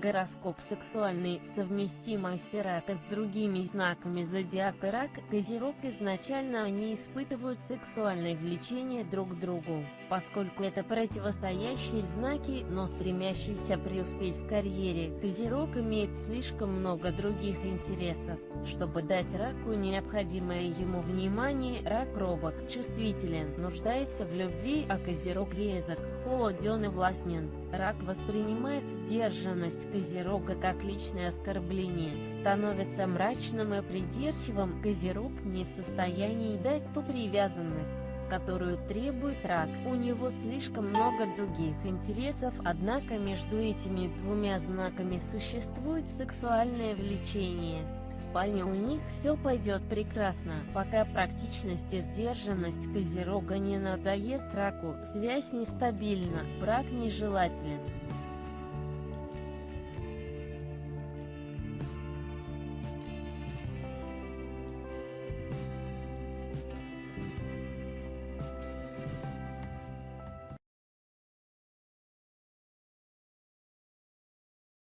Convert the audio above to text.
Гороскоп сексуальный совместимость рака с другими знаками зодиака рак Козерог изначально они испытывают сексуальное влечение друг к другу, поскольку это противостоящие знаки, но стремящиеся преуспеть в карьере. Козерог имеет слишком много других интересов, чтобы дать раку необходимое ему внимание. Рак робок, чувствителен, нуждается в любви, а Козерог резок, холоден и властен. Рак воспринимает сдержанность Козерога как личное оскорбление, становится мрачным и придирчивым, Козерог не в состоянии дать ту привязанность, которую требует рак. У него слишком много других интересов, однако между этими двумя знаками существует сексуальное влечение. Спальне у них все пойдет прекрасно, пока практичность и сдержанность Козерога не надоест раку, связь нестабильна, брак нежелателен.